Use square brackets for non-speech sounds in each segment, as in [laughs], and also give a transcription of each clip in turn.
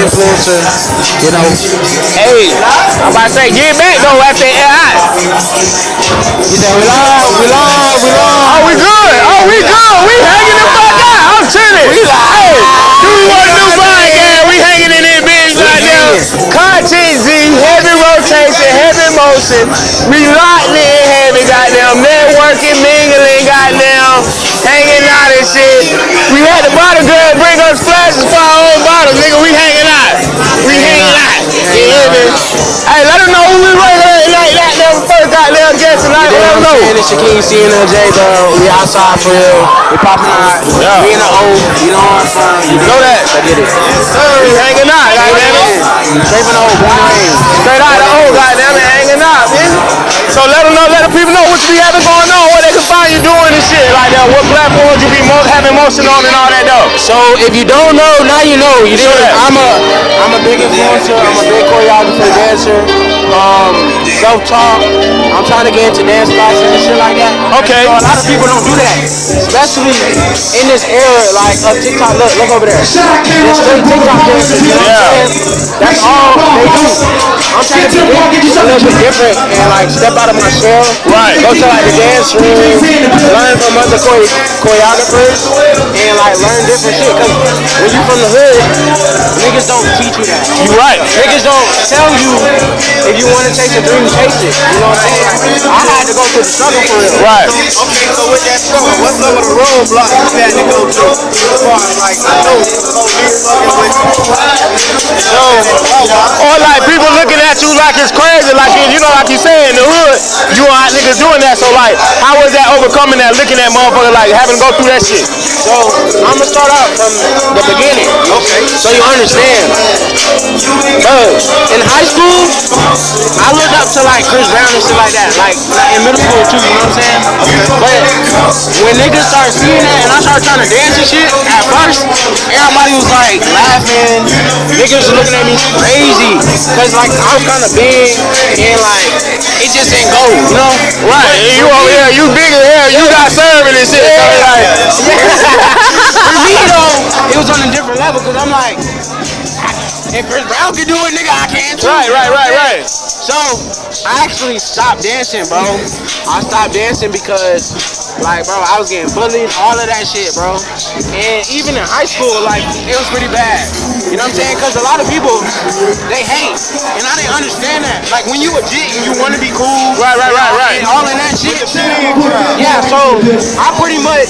influencer. You know. Hey, I'm about to say, get back though after AI. You said we live, we live, we live. Oh, we good. Oh, we good. We hanging the fuck out. I'm chilling. We Hey, do we want to do podcast? We hanging in there, bitch, right now. Content Z, heavy rotation, heavy motion. We locked in heavy, goddamn. Networking, mingling, goddamn. Hanging out and shit. We had the bottle girl bring us flashes for Me? Hey, let them know who we running like that. Them first goddamn guest tonight. Let them know. And it's Shaquille CNLJ, bro. We outside for real. We popping out. Yeah. We in the O. You know what I'm from? You know that. I get it. We hanging out, goddamn it. Straight from the O. Straight out of the old goddamn it, hanging out, man. So let them know, let the people know what you be having going on, where they can find you doing and shit like that. What platforms you be mo- having motion on and all that though. So if you don't know, now you know. You Sure. I'm a I'm a big influencer. I'm a big choreographer, dancer, um, self-taught. I'm trying to get into dance classes and shit like that. Okay. So a lot of people don't do that, especially in this era like of TikTok. Look, look over there. There's TikTok dancers. You know what I'm saying? That's all they do. I'm trying to be a little bit different and like step out of my shell. Right. Go to like the dance room, learn from other chore- choreographers, and like learn different shit. Cause when you from the hood, niggas don't teach you that. You right. Niggas don't tell you if you want to chase a dream, chase it. You know what I'm saying? I had to go through the struggle for real. Right. Okay, so with that struggle, what's some of the roadblocks you had to go through? As far as like, I know, Or like people looking at you like it's crazy, like you know, like you say in the hood, you hot niggas doing that. So like, how was that overcoming that? Looking at motherfucker like having to go through that shit. So I'm gonna start out from the beginning. Okay. So you understand. Bro, in high school, I looked up to like Chris Brown and shit like that. Like, in middle school too, you know what I'm saying? But when niggas started seeing that and I started trying to dance and shit, at first, everybody was like laughing. Niggas was looking at me crazy. Cause like I was kinda big and like it just didn't go, you know? Right. And you over here, you bigger, hell, you got serving and shit. So it's like, [laughs] For me though, it was on a different level because I'm like, if Chris Brown can do it, nigga, I can too. Right, right, right, right. So I actually stopped dancing, bro. I stopped dancing because, like, bro, I was getting bullied, all of that shit, bro. And even in high school, like, it was pretty bad. You know what I'm saying? Because a lot of people, they hate, and I didn't understand that. Like, when you a G and you want to be cool, Right, right, right, right. and all of that shit. Yeah, so I pretty much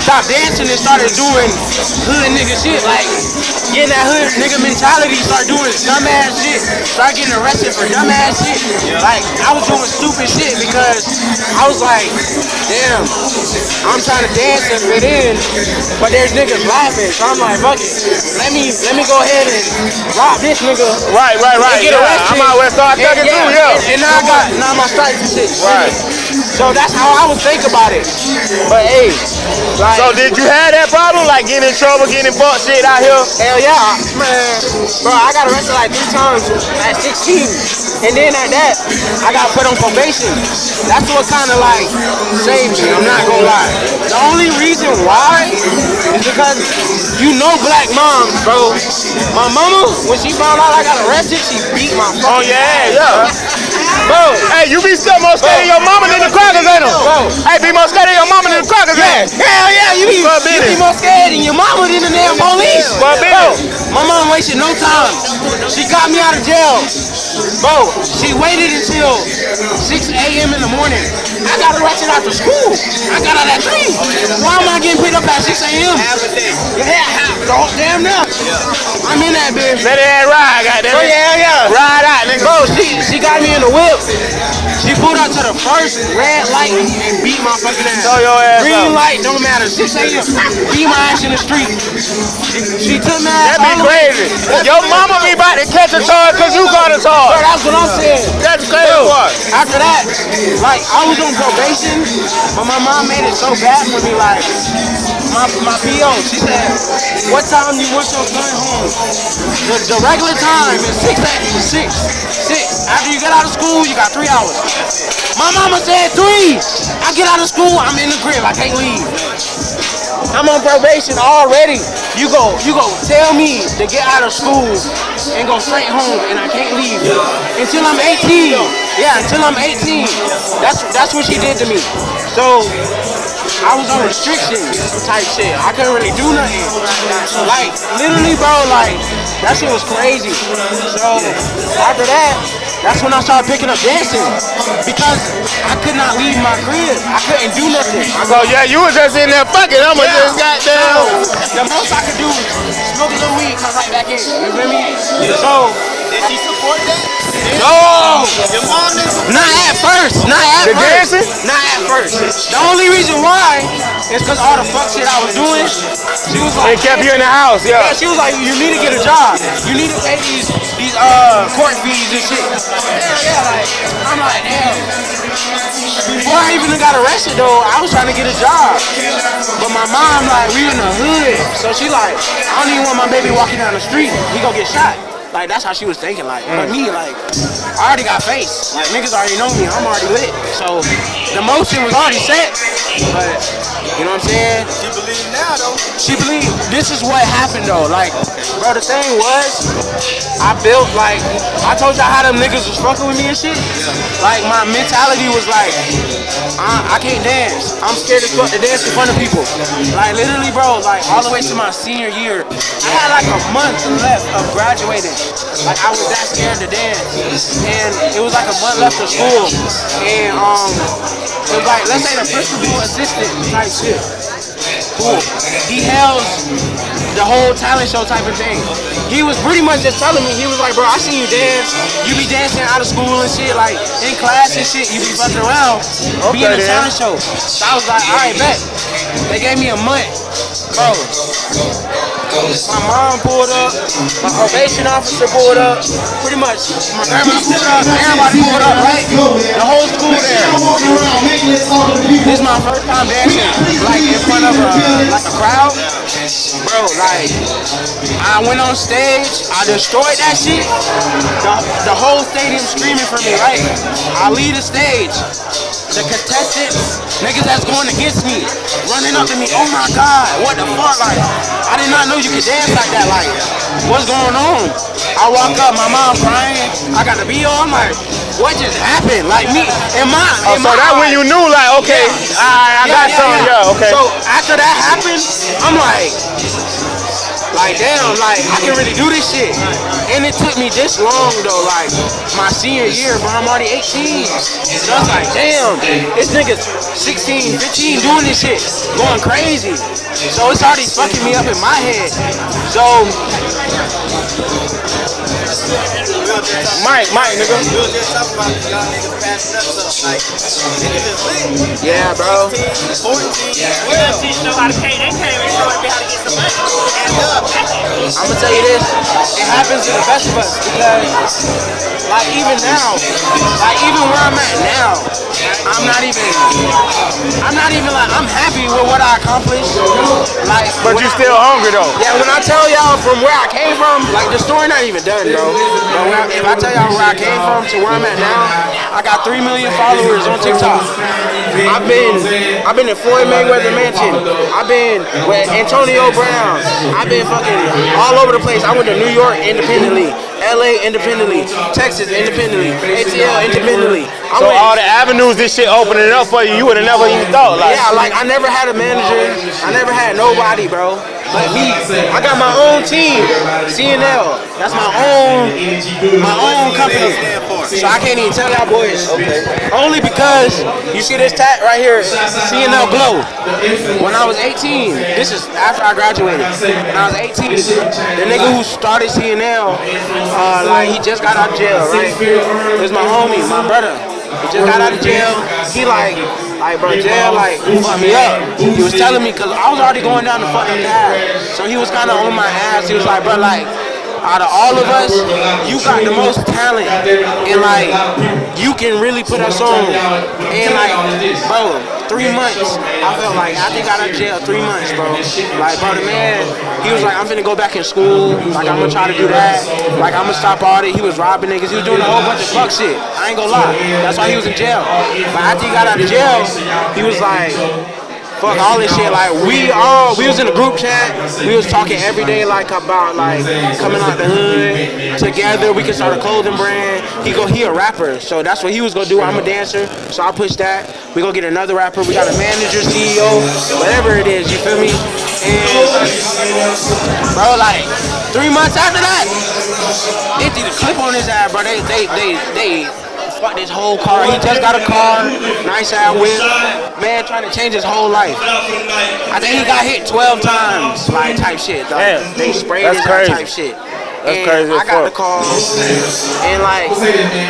stopped dancing and started doing hood nigga shit, like getting that hood nigga mentality, start doing dumbass shit, start getting arrested for dumbass shit. Like I was doing stupid shit because I was like, damn, I'm trying to dance and fit in, but there's niggas laughing, so I'm like, fuck it, let me let me go ahead and rob this nigga. Right, right, right. Get Yeah, arrested. I'm out west And- thugging too, yeah. And, and now I got now my stripes and shit. Right. So that's how I would think about it. But hey, like, So did you have that problem, like getting in trouble, getting butt shit out here? hell yeah, man, bro, I got arrested like three times at 16, and then at that, I got put on probation. That's what kind of like saved me. I'm not gonna lie. The only reason why is because you know black moms, bro. My mama, when she found out I got arrested, she beat my Oh yeah, ass, yeah. Bro. Hey, you be still more scared of your mama than the crackers, ain't them? Bro. Hey, be more scared of your mama than the crackers, Yeah, ain't hell yeah, you be, you be more scared than your mama than the damn police. Bro, my mom wasted no time. She got me out of jail. Bro, she waited until 6 a.m. in the morning. I got arrested after school. I got out at 3. Why am I getting picked up at 6 a.m.? half a day. Yeah, half, oh, damn now. I'm in that bitch. Let it ride, goddamn. Oh, yeah, yeah. Ride out, nigga. Bro, she, she got me in the whip. She pulled up to the first red light and beat my fucking ass. Throw your ass Green out. light, don't matter. 6 a.m. Beat my ass in the street. She, she took my ass That be all the way- crazy. Your mama be about to catch a charge because you got a Bro, that's what I'm saying. That's crazy. After that, like I was on probation, but my mom made it so bad for me. Like my my PO, she said, "What time do you want your son home?" The, the regular time is six a- six six. After you get out of school, you got three hours. My mama said three. I get out of school, I'm in the crib. I can't leave. I'm on probation already. you go, you go tell me to get out of school and go straight home, and I can't leave until I'm 18. Yeah, until I'm 18. That's that's what she did to me. So I was on restrictions type shit. I couldn't really do nothing. Like literally, bro. Like that shit was crazy. So after that. That's when I started picking up dancing because I could not leave my crib. I couldn't do nothing. So yeah, you was just in there fucking. I'ma Yeah. just goddamn. So, the most I could do was smoke a little weed, come right back in. You feel me? So, Did she support that? no, Your mom didn't support not at first. Not at The first. dancing? Not at first. The only reason why is because all the fuck shit I was doing. She was They like, kept you in the house, Yeah, yeah. she was like, you need to get a job. You need to pay these these uh court fees and shit. Yeah, yeah, like I'm like, damn. Before I even got arrested though, I was trying to get a job. But my mom like, we in the hood. So she like, I don't even want my baby walking down the street. He gonna get shot. Like that's how she was thinking. Like, but me, like, I already got face. Like niggas already know me. I'm already lit. So the motion was already set. But you know what I'm saying? She believe now though. She believed this is what happened though. Like, bro, the thing was, I built like I told y'all how them niggas was fucking with me and shit. Like my mentality was like, I, I can't dance. I'm scared as fuck to dance in front of people. Like literally, bro, like all the way to my senior year, I had like a month left of graduating. Like I was that scared to dance, and it was like a month left of school, and um, it was like let's say the principal assistant type shit cool. He held the whole talent show type of thing. He was pretty much just telling me, he was like, bro, I seen you dance. You be dancing out of school and shit, like in class and shit. You be fucking around, be in a then. talent show. So I was like, all right, bet. They gave me a month, bro. My mom pulled up, my probation officer pulled up, pretty much my grandma pulled up, everybody pulled up, right? The whole school there. This is my first time dancing, like in front of a like a crowd, bro. Like I went on stage, I destroyed that shit. The, the whole stadium screaming for me, right? I leave the stage. The contestants, niggas that's going against me, running up to me. Oh my God, what the fuck? Like I did not know you could dance like that. Like what's going on? I walk up, my mom crying. I got the PO. I'm like, what just happened? Like me, in my, Oh, in so my that when you knew, like, okay, I, I got something, yeah, okay. so after that happened, I'm like, like damn, like I can really do this shit. And it took me this long though, like my senior year, but I'm already 18. So I was like, damn, this nigga's 16, 15 doing this shit, going crazy. So it's already fucking me up in my head. So Mike, Mike, nigga. We was just talking about the young niggas passing up stuff. Like, niggas is lit. yeah, bro. 14, 14, We don't teach them how to pay. They can't even show them how to get some money. I'm gonna tell you this, it happens to the best of us because, like, even now, like, even where I'm at now, I'm not even, I'm not even like, I'm happy with what I accomplished. Like, But when you I- still hungry though. Yeah, when I tell y'all from where I came from, like the story not even done, bro. But I, if I tell y'all where I came from to where I'm at now, I got three million followers on TikTok. I've been, I've been in Floyd Mayweather Mansion. I've been with Antonio Brown. I've been fucking all over the place. I went to New York independently, LA independently, Texas independently, ATL independently. So all the avenues this shit opening up for you, you would have never even thought, like, yeah, like I never had a manager. I never had nobody, bro. Like me, I got my own team, CNL. That's my own, my own company. So I can't even tell y'all boys. Only because you see this tat right here, CNL Glow. When I was 18, this is after I graduated. When I was 18, the nigga who started CNL, uh, like he just got out of jail, right? This my homie, my brother. He just got out of jail. He like, like bro, jail like fucked me up. He was telling me because I was already going down the fucking path. So he was kind of on my ass. He was like, bro, like out of all of us, you got the most talent, and like you can really put us on. And like, bro, three months, I felt like I think out of jail three months, bro. Like, bro, the man, he was like, I'm finna go back in school. Like, I'm gonna try to do that. Like, I'm gonna stop all that. He was robbing niggas. He was doing a whole bunch of fuck shit. I ain't gonna lie. That's why he was in jail. But after he got out of jail, he was like. Fuck all this shit. Like we all we was in a group chat. We was talking every day like about like coming out the hood together. We could start a clothing brand. He go he a rapper, so that's what he was gonna do. I'm a dancer, so I push that. We gonna get another rapper. We got a manager, CEO, whatever it is. You feel me? And bro, like three months after that, they did a clip on his ass, bro. They they they they fucked his whole car. He just got a car, nice ass whip. Man, trying to change his whole life. I think he got hit 12 times, like type shit. Dog. Damn. They sprayed That's his crazy. type shit. That's and crazy I got fuck. the call, and like,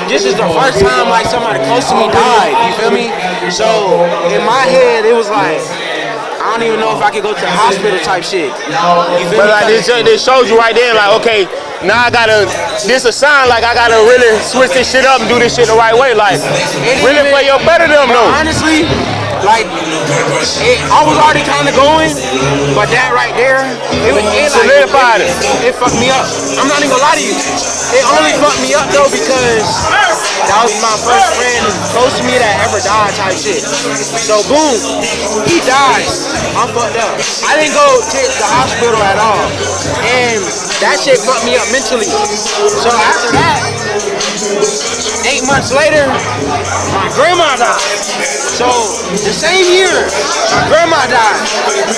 this is the first time like somebody close to me died. You feel me? So in my head, it was like, I don't even know if I could go to the hospital type shit. But like this, this shows you right there, like okay, now I gotta. This a sign like I gotta really switch this shit up and do this shit the right way, like really for your better them though. honestly, like it, I was already kind of going, but that right there, it, was- it like, Solidified it. It fucked me up. I'm not even gonna lie to you. It only fucked me up though because that was my first friend close to me that ever died type shit. So boom, he died. I'm fucked up. I didn't go to the hospital at all, and that shit fucked me up mentally. So after that, eight months later, my grandma died. So the same year, my grandma died. And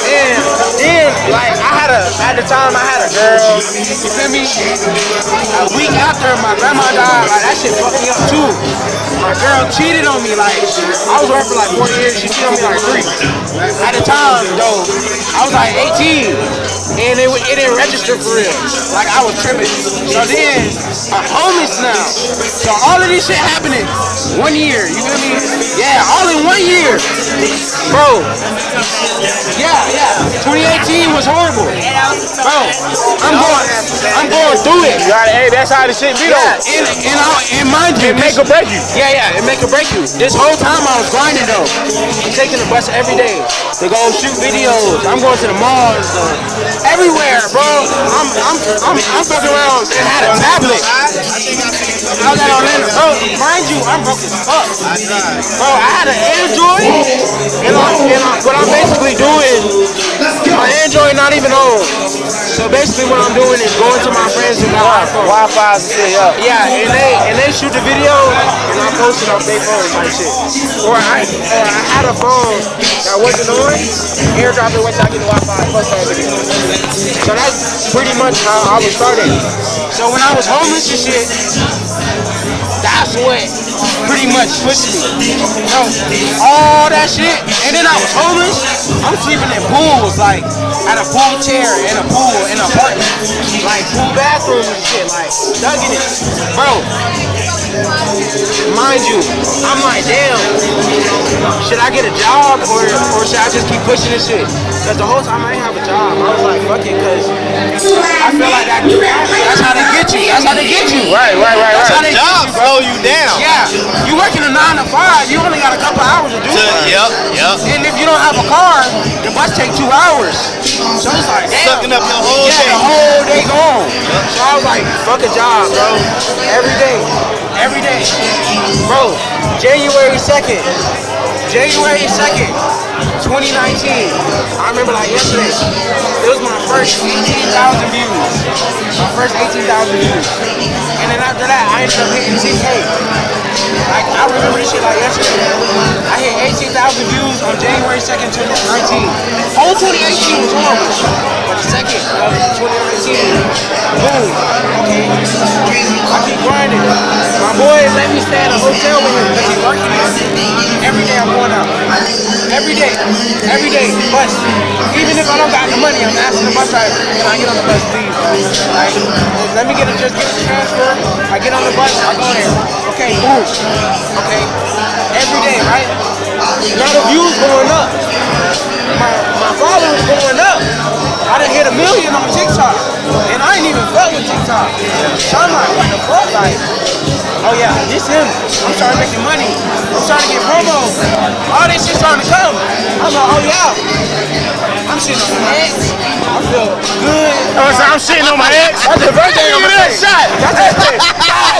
then, like, I had a, at the time, I had a girl, you feel me? A week after my grandma died, like, that shit fucked me up too. My girl cheated on me, like, I was working for like four years, she cheated on me like three. At the time, though, I was like 18, and it, it didn't register for real. Like, I was tripping. So then, I'm homeless now. So all of this shit happening one year, you feel me? Yeah, all in one year. Bro, yeah, yeah. 2018 was horrible. Bro, I'm going, I'm going through it. You gotta, hey, that's how the shit be Yeah, though. and, and, I, and mind you, It make or break you. yeah, yeah, it make or break you. This whole time I was grinding though. I'm taking the bus every day to go shoot videos. I'm going to the malls, uh, everywhere, bro. I'm, I'm, I'm, I'm fucking around and had a tablet. I was at Orlando, bro. Mind you, I'm broke as fuck. Bro, I had an Android, and, I, and I, what I'm basically doing, my Android not even on. So basically, what I'm doing is going to my friends who got iPhone. Wi-Fi shit, yeah. Yeah, and they and they shoot the video and I post it on their phone type shit. Or I or I had a phone that wasn't on, airdrop it once I get the Wi-Fi, that video. So that's pretty much how I was started. So when I was homeless and shit, that's what pretty much pushed me. So all that shit, and then I was homeless. I'm sleeping in pools, like at a pool chair in a pool in an apartment, like pool bathrooms and shit, like dug in it, bro. Mind you, I'm like, damn, should I get a job or or should I just keep pushing this shit? Cause the whole time I didn't have a job, I was like, fuck it, cause I feel like that, that's how they get you. That's how they get you. Right, right, right, That's how right. they Job get you, bro. slow you down. Yeah, you working a nine to five, you only got a couple hours to do it. Yep, yep. And if you don't have a car, the bus take two hours. So it's like, damn. Sucking up your whole yeah, day. the whole day gone. So I was like, fuck a job, bro. Every day. Every day. Bro, January 2nd. January 2nd, 2019. I remember like yesterday. It was my first 18,000 views. My first 18,000 views. And then after that, I ended up hitting 10K. Like, I remember this shit like yesterday. I hit 18,000 views on January 2nd, 2019. Whole 2018 was horrible. But the second of 2019, boom, okay. I keep grinding. My boy let me stay at a hotel with him because he's working there. Every day I'm going out. Every day. Every day. Bus. Even if I don't got the money, I'm asking the bus driver, can I get on the bus, please? Like, let me get a, just get a transfer. I get on the bus, I go there. Okay, boom. Okay. Every day, right? Now the views going up. My, my followers going up. I done hit a million on TikTok. And I ain't even fuck with TikTok. So I'm like, what the fuck? Like, oh yeah, this him. I'm starting making money. I'm starting to get promos. All this shit starting to come. I'm like, oh yeah. I'm shitting on my ex. I feel good. Oh, so I'm shitting on my ex. That's the thing I'm Look that shot. That's it. [laughs]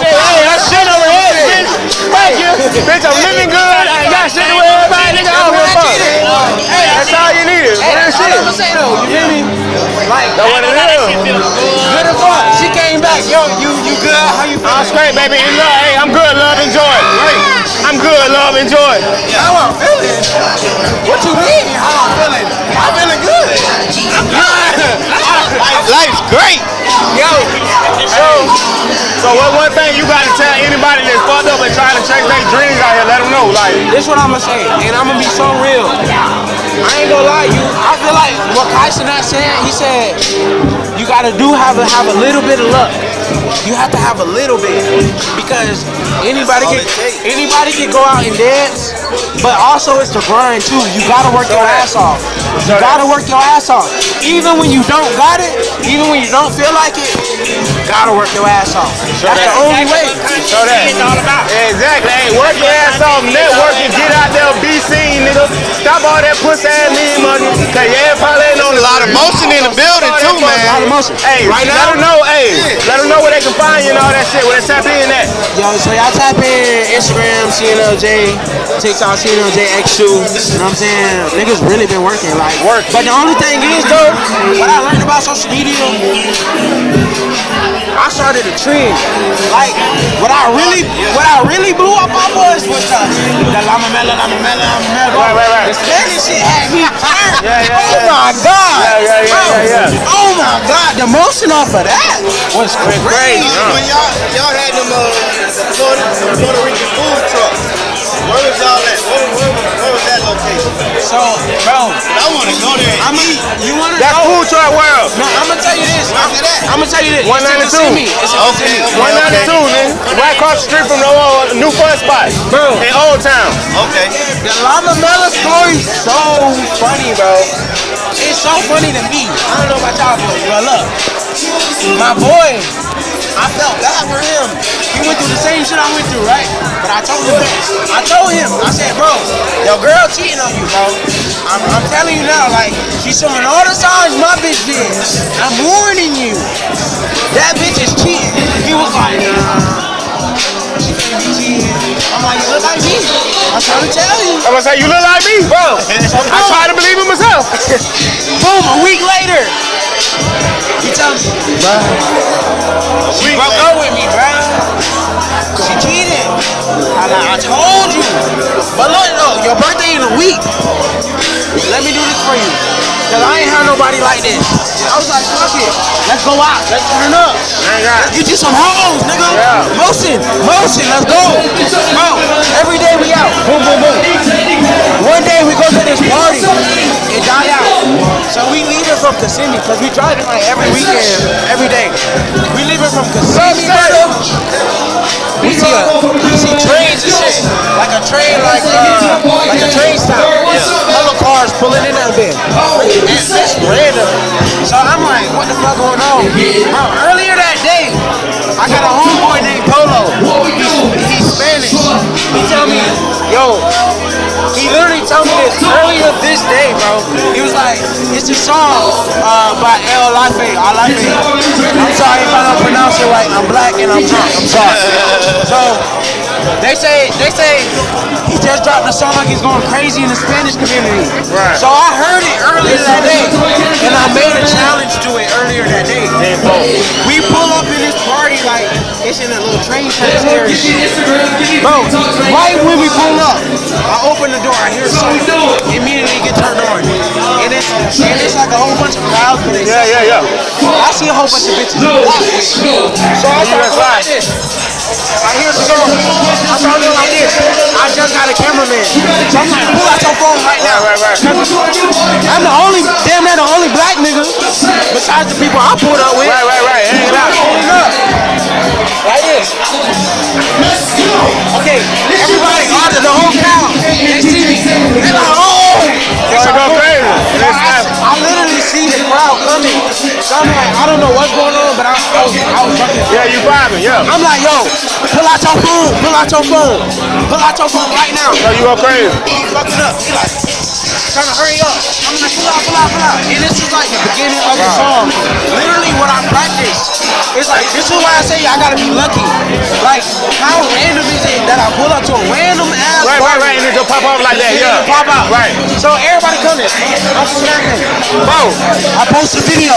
Hey, I'm shitting on my ex, bitch. Thank you. Bitch, I'm living good. I got shit to worry about, nigga. I'm fuck. cheated. Hey, That's all you need. Hey, that's shit. I'ma say though. You feel me? Like, That's what it is. good as fuck. She came back. Yo, you you good? How you I'm feeling? straight, baby. And love, I'm good. Love, enjoy. I'm good. Love, enjoy. How I'm feeling? What you mean? How I'm feeling? I'm feeling good. I'm good. [laughs] Life's great. Yo, so, so what one thing you gotta tell anybody that's fucked up and trying to chase their dreams out here, let them know, like, This what I'ma say, and I'm gonna be so real. I ain't gonna lie, you. I feel like what Kaisa not saying. He said you gotta do have a have a little bit of luck. You have to have a little bit because anybody can anybody can go out and dance, but also it's the grind too. You gotta work your ass off. You gotta work your ass off. Even when you don't got it, even when you don't feel like it, you gotta work your ass off. That's the only way. show that. It's all about. Exactly. Hey, work your ass off, network and get out there, be seen, nigga. Stop all that pussy ass lean money. Cause yeah, probably ain't on A lot of motion in the building too, man. A lot of motion. Hey, right now, let now, them know, hey, let them know where they can find you and all that shit, where they tap in at. Yo, so y'all type in Instagram, CNLJ, TikTok, CNLJ X2. You know what I'm saying? Niggas really been working, like Work. But the only thing is though, what I learned about social media, I started a trend. Like what I really, what I really blew up on was was the the Lama Mela, Lama Mela, Lama Mela. Right, right, right. Spanish shit had me [laughs] turned. Yeah, yeah, oh yeah. my god. Yeah, yeah, yeah, Bro, yeah, yeah. My god, the motion off of that was crazy. crazy, huh? When y'all y'all had them uh, Puerto, Puerto Rican food trucks, where was y'all at? Where, where, where was that location? So, bro, I want to go there. I'm a, you wanna That's know? food truck world. No, I'm gonna tell you this. I'm, Where's it at? I'm gonna tell you this. 192. It's in It's in Okay, Kissimmee. okay, 192, nigga. Right across the street from the uh, new fun spot. Bro. In Old Town. Okay. The Lama Mela story so funny, bro. It's so funny to me. I don't know about y'all, but but look, my boy, I felt bad for him. He went through the same shit I went through, right? But I told him, I told him, I said, bro, your girl cheating on you, bro. I'm, I'm telling you now, like, she's showing all the signs my bitch did. I'm warning you. That bitch is cheating. He was like, nah. She can't be cheating. I'm like, you look like me. I'm trying to tell you. I'm gonna say, you look like me, bro. I try to believe in myself. [laughs] Boom, a week later. He tells me, bro, she broke up with me, bro. She cheated. I like, I told you. But look, look, your birthday in a week. Let me do this for you. Cause I ain't had nobody like this. I was like, fuck it. Let's go out. Let's turn up. Let's get you some hoes, nigga. Yeah. Motion, motion, let's go. Kissimmee, because we driving like every weekend, every day. We leaving from Kissimmee, brother. We see a, we see trains and shit. Like a train, like uh, like a train stop. Other cars pulling in that bit. And it's random. So I'm like, what the fuck going on? Bro, earlier that day, I got a homeboy named Polo. He's, he's Spanish. This earlier this day, bro. He was like, it's a song uh, by El Life. Alife. I'm sorry if I don't pronounce it right. I'm black and I'm drunk. I'm sorry. So they say they say he just dropped a song. Like he's going crazy in the Spanish community. Right. So I heard it earlier that day, and I made a challenge to it earlier that day. We pull up in this party like it's in a little train area. Bro, right when we pull up, I open the door, I hear song, immediately get turned on. And it's, and it's like a whole bunch of crowds, but it's Yeah, yeah, yeah. I see a whole bunch of bitches. So I start like this. I hear the song. I start doing like this. I just got a cameraman. So I'm like, pull out your phone right now. Right, right, right. I'm the only, damn near the only black nigga besides the people I pulled up with. Right, right, right. Hang it out. Pulling up. Like this. Okay, everybody, all the, the whole crowd, they see me. They're like, So I'm like, I don't know what's going on, but I, I was, I was fucking. Yeah, you vibing, yeah. I'm like, yo, pull out your phone, pull out your phone, pull out your phone right now. So you go crazy. He fucking up. He like, trying to hurry up. I'm like, pull out, pull out, pull out. And this is like the beginning of the song. Literally what I practiced it's like this is why I say I gotta be lucky. Like how random is it that I pull up to a random ass Right, right, right, and it just pop up like that, yeah. pop out. Right. So everybody coming. I'm snapping. Bro, I post a video.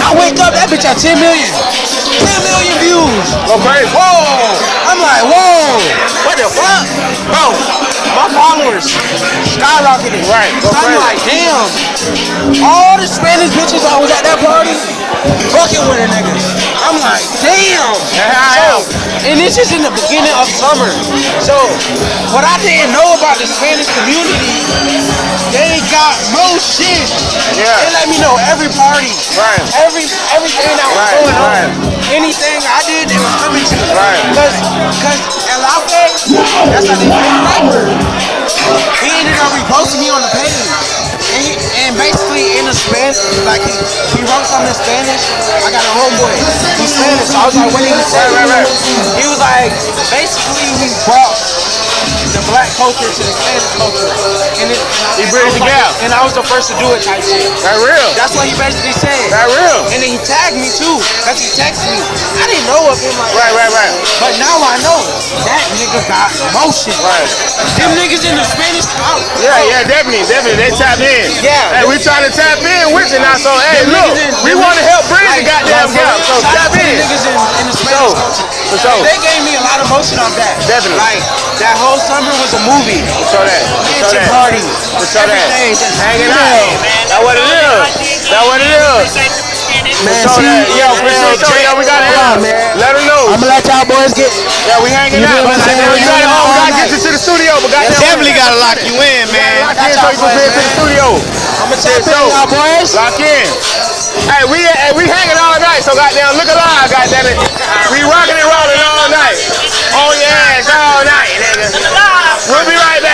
I wake up, that bitch at 10 million. 10 million views. crazy. Whoa! I'm like, whoa! What the fuck? Bro, my followers skyrocketed. Right, go I'm like, damn. All the Spanish bitches I was at that party, fucking with a nigga. I'm like, damn. Yeah, I So, and this is in the beginning of summer. So, what I didn't know about the Spanish community, they got most shit. Yeah. They let me know every party, Right. every everything that was Right, going on, right. anything I did, they was coming to. Right. Cause, cause El Alfe, that's how they rapper. He ended up reposting me on the page. And, he, and basically in the Spanish, like he, he wrote something in Spanish. I got a homeboy. He's Spanish. So I was like, what did he say? Right, right, right. He was like, basically we brought the black culture to the Spanish culture. And it, He bridged the like- gap. And I was the first to do it type shit. That real. That's what he basically said. That real. And then he tagged me too, cause he texted me. I didn't know of him like Right, right, right. but now I know that nigga got motion. Right. Them niggas in the Spanish out. Yeah, yeah, definitely, definitely. They tap in. Yeah. Hey, we trying to tap in with it now. So, hey, look, in- we want to help bridge Like, the goddamn gap. So tap out to the in. niggas in, For sure. They gave me a lot of motion off that. Definitely. Like that whole summer was a movie. Show that. Show Mansion that. party. Show that. Everything just Hanging Yeah. out. That what it is. That what it is. Man, Show see, that. Yo, for man, sure. Yo, we got to Hold on, help. man. Let them know. I'm gonna let y'all boys get. Yeah, we hanging You out. know what I'm But saying? we gotta, Hanging oh, we gotta get you to the studio. But goddamn, Definitely gotta lock you in, man. Lock in so you can fit to the studio. I'm gonna tap in, y'all boys. Lock in. Hey, we uh, hey, we hanging all night, so goddamn, look alive, goddamn it. We rocking and rolling all night. Oh yeah, it's all night, nigga. We'll be right back.